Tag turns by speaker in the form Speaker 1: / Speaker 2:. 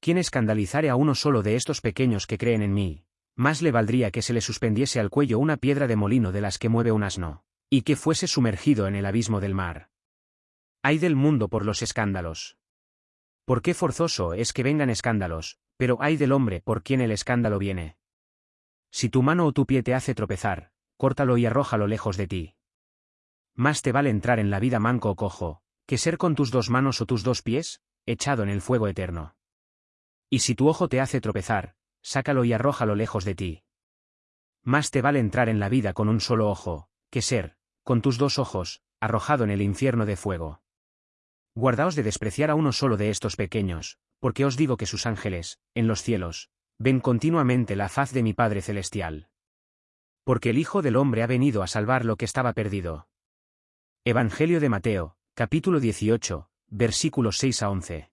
Speaker 1: quien escandalizare a uno solo de estos pequeños que creen en mí, más le valdría que se le suspendiese al cuello una piedra de molino de las que mueve un asno, y que fuese sumergido en el abismo del mar. Hay del mundo por los escándalos. ¿Por qué forzoso es que vengan escándalos, pero hay del hombre por quien el escándalo viene? Si tu mano o tu pie te hace tropezar, córtalo y arrójalo lejos de ti. Más te vale entrar en la vida manco o cojo, que ser con tus dos manos o tus dos pies, echado en el fuego eterno. Y si tu ojo te hace tropezar, sácalo y arrójalo lejos de ti. Más te vale entrar en la vida con un solo ojo, que ser, con tus dos ojos, arrojado en el infierno de fuego. Guardaos de despreciar a uno solo de estos pequeños, porque os digo que sus ángeles, en los cielos, ven continuamente la faz de mi Padre Celestial. Porque el Hijo del Hombre ha venido a salvar lo que estaba perdido. Evangelio de Mateo, capítulo 18, versículos 6 a 11.